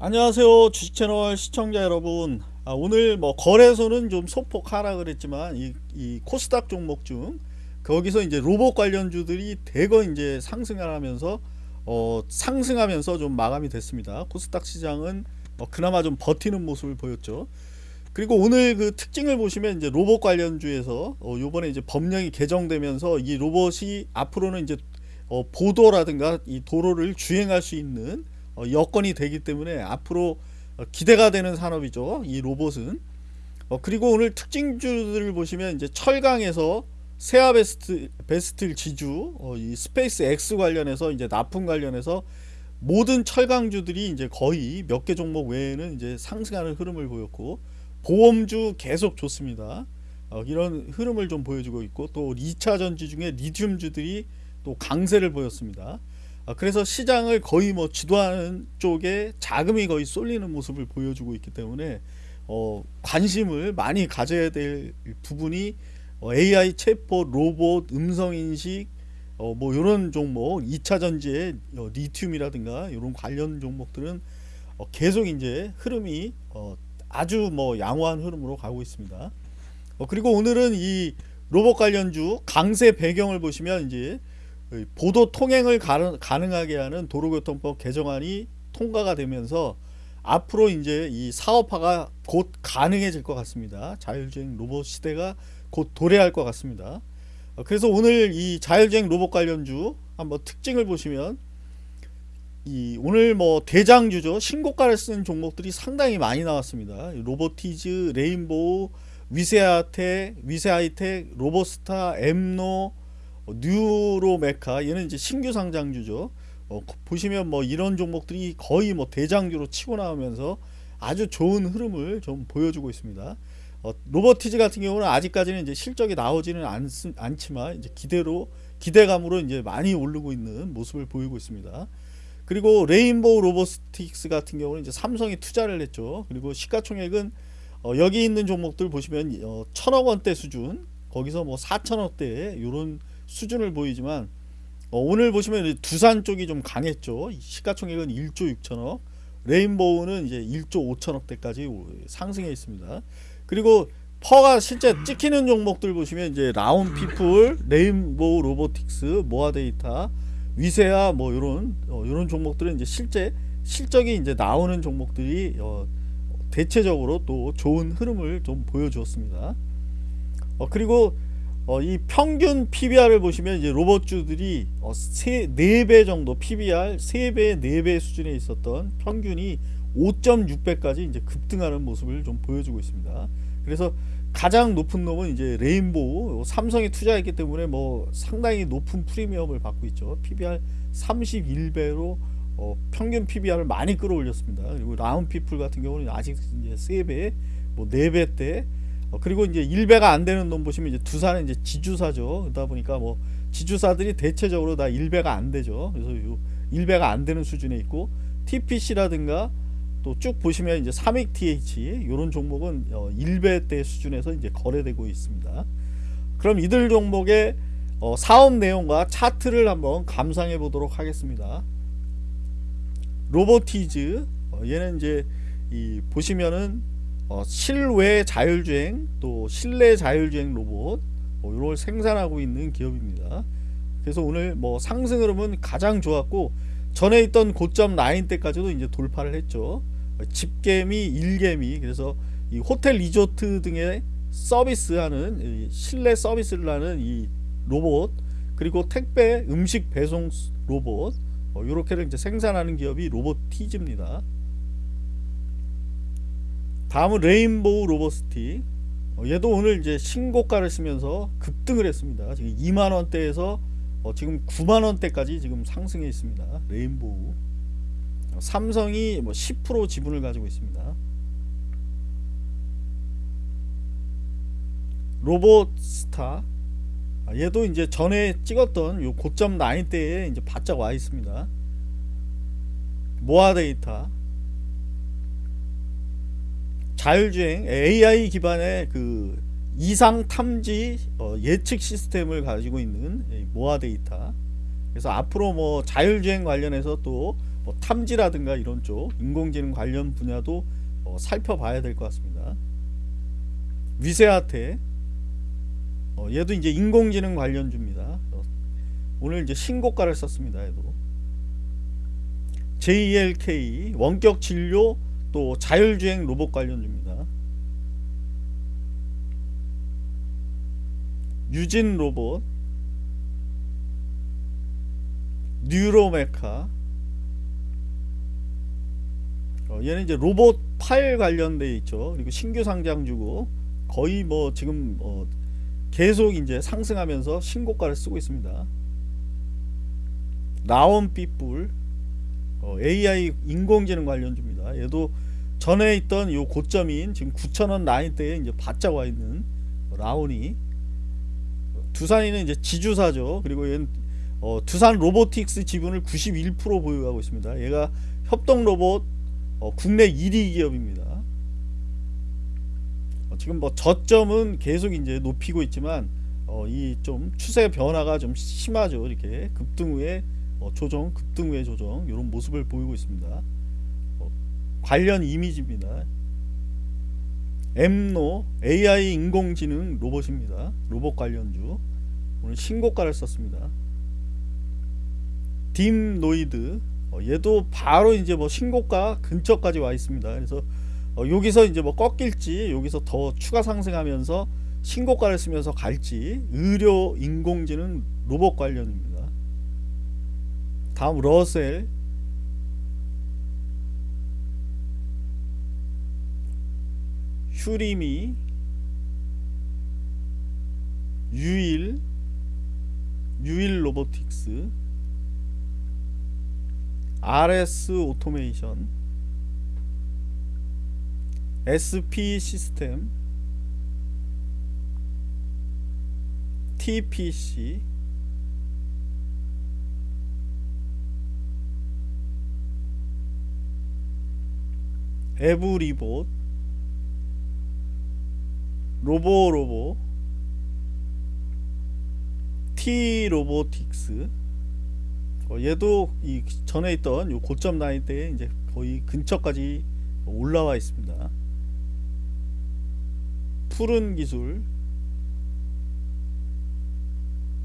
안녕하세요 주식채널 시청자 여러분. 아, 오늘 뭐 거래소는 좀 소폭 하락을 했지만 이, 이 코스닥 종목 중 거기서 이제 로봇 관련주들이 대거 이제 상승을 하면서 어, 상승하면서 좀 마감이 됐습니다. 코스닥 시장은 어, 그나마 좀 버티는 모습을 보였죠. 그리고 오늘 그 특징을 보시면 이제 로봇 관련주에서 어, 요번에 이제 법령이 개정되면서 이 로봇이 앞으로는 이제 어, 보도라든가 이 도로를 주행할 수 있는 어, 여건이 되기 때문에 앞으로 어, 기대가 되는 산업이죠. 이 로봇은. 어, 그리고 오늘 특징주들을 보시면 이제 철강에서 세아 베스 베스틸 지주 이 스페이스 X 관련해서 이제 납품 관련해서 모든 철강주들이 이제 거의 몇 개 종목 외에는 이제 상승하는 흐름을 보였고 보험주 계속 좋습니다. 이런 흐름을 좀 보여주고 있고 또 2차 전지 중에 리튬주들이 또 강세를 보였습니다. 아, 그래서 시장을 거의 뭐 주도하는 쪽에 자금이 거의 쏠리는 모습을 보여주고 있기 때문에 어, 관심을 많이 가져야 될 부분이 어, AI 챗봇, 로봇, 음성인식 어, 뭐 이런 종목 2차 전지의 어, 리튬이라든가 이런 관련 종목들은 어, 계속 이제 흐름이 어, 아주 뭐 양호한 흐름으로 가고 있습니다. 어, 그리고 오늘은 이 로봇 관련주 강세 배경을 보시면 이제 보도 통행을 가능하게 하는 도로교통법 개정안이 통과가 되면서 앞으로 이제 이 사업화가 곧 가능해질 것 같습니다. 자율주행 로봇 시대가 곧 도래할 것 같습니다. 어, 그래서 오늘 이 자율주행 로봇 관련주 한번 특징을 보시면 이 오늘 뭐 대장주죠 신고가를 쓴 종목들이 상당히 많이 나왔습니다. 로보티즈, 레인보우, 위세아텍, 위세아이텍, 로보스타, 엠노, 어, 뉴로메카 얘는 이제 신규 상장주죠. 어, 보시면 뭐 이런 종목들이 거의 뭐 대장주로 치고 나오면서 아주 좋은 흐름을 좀 보여주고 있습니다. 어, 로보티즈 같은 경우는 아직까지는 이제 실적이 나오지는 않, 않지만 이제 기대로 기대감으로 이제 많이 오르고 있는 모습을 보이고 있습니다. 그리고 레인보우 로보스틱스 같은 경우는 이제 삼성이 투자를 했죠. 그리고 시가총액은 어, 여기 있는 종목들 보시면 어, 천억 원대 수준 거기서 뭐 4천억대 이런 수준을 보이지만 어, 오늘 보시면 두산 쪽이 좀 강했죠. 시가총액은 1조 6천억, 레인보우는 이제 1조 5천억대까지 상승해 있습니다. 그리고 PER가 실제 찍히는 종목들 보시면 이제 라온피플, 레인보우 로보틱스, 모아데이터, 위세아 뭐 이런 어, 이런 종목들은 이제 실제 실적이 이제 나오는 종목들이 어, 대체적으로 또 좋은 흐름을 좀 보여주었습니다. 어, 그리고 어, 이 평균 PBR을 보시면 이제 로봇주들이 어, 세, 4배 정도 PBR 3배 4배 수준에 있었던 평균이 5.6배까지 이제 급등하는 모습을 좀 보여주고 있습니다. 그래서 가장 높은 놈은 이제 레인보우 삼성이 투자했기 때문에 뭐 상당히 높은 프리미엄을 받고 있죠. PBR 31배로 어, 평균 PBR을 많이 끌어올렸습니다. 그리고 라운피플 같은 경우는 아직 이제 3배, 뭐 4배대 어, 그리고 이제 일배가 안 되는 놈 보시면 이제 두산은 이제 지주사죠. 그러다 보니까 뭐 지주사들이 대체적으로 다 일배가 안 되죠. 그래서 요 일배가 안 되는 수준에 있고 TPC라든가 또 쭉 보시면 이제 삼익 TH 이런 종목은 어, 1배대 수준에서 이제 거래되고 있습니다. 그럼 이들 종목의 어, 사업 내용과 차트를 한번 감상해 보도록 하겠습니다. 로보티즈 어, 얘는 이제 이 보시면은 어, 실외 자율주행 또 실내 자율주행 로봇 뭐 이걸 생산하고 있는 기업입니다. 그래서 오늘 뭐 상승 흐름은 가장 좋았고 전에 있던 고점 라인 때까지도 이제 돌파를 했죠. 집개미, 일개미 그래서 이 호텔 리조트 등의 서비스하는 실내 서비스를 하는 이 로봇 그리고 택배 음식 배송 로봇 이렇게를 어, 이제 생산하는 기업이 로봇티즈입니다. 다음은 레인보우 로버스틱 어, 얘도 오늘 이제 신고가를 쓰면서 급등을 했습니다. 지금 2만원대에서 어, 지금 9만원대까지 지금 상승해 있습니다. 레인보우. 어, 삼성이 뭐 10% 지분을 가지고 있습니다. 로봇스타. 아, 얘도 이제 전에 찍었던 요 고점 라인대에 이제 바짝 와 있습니다. 모아데이터 자율주행 AI 기반의 그 이상 탐지 어, 예측 시스템을 가지고 있는 모아 데이터 그래서 앞으로 뭐 자율주행 관련해서 또 뭐 탐지라든가 이런 쪽 인공지능 관련 분야도 어, 살펴봐야 될 것 같습니다. 위세아테 어, 얘도 이제 인공지능 관련주입니다. 어, 오늘 이제 신고가를 썼습니다. 얘도 JLK 원격 진료 또 자율주행 로봇 관련주입니다. 유진 로봇 뉴로메카 어, 얘는 이제 로봇 팔 관련돼 있죠. 그리고 신규 상장주고 거의 뭐 지금 어, 계속 이제 상승하면서 신고가를 쓰고 있습니다. 라온 삐뿔 어, AI 인공지능 관련주 얘도 전에 있던 요 고점인 지금 9,000원 라인대에 이제 바짝 와 있는 라온이 두산이는 이제 지주사죠. 그리고 얘는 어, 두산 로보틱스 지분을 91% 보유하고 있습니다. 얘가 협동 로봇 어, 국내 1위 기업입니다. 어, 지금 뭐 저점은 계속 이제 높이고 있지만 어, 이좀 추세 변화가 좀 심하죠. 이렇게 급등 후에 어, 조정, 급등 후에 조정 이런 모습을 보이고 있습니다. 어, 관련 이미지입니다. 엠노 AI 인공지능 로봇입니다. 로봇 관련주 오늘 신고가를 썼습니다. 딥노이드 어, 얘도 바로 이제 뭐 신고가 근처까지 와 있습니다. 그래서 어, 여기서 이제 뭐 꺾일지 여기서 더 추가 상승하면서 신고가를 쓰면서 갈지 의료 인공지능 로봇 관련입니다. 다음 러셀 휴리미 유일 유일 로보틱스 RS 오토메이션 SP 시스템 TPC 에브리봇 로보 로보. T 로보틱스 어, 얘도 이 전에 있던 요 고점 라인 때 이제 거의 근처까지 올라와 있습니다. 푸른 기술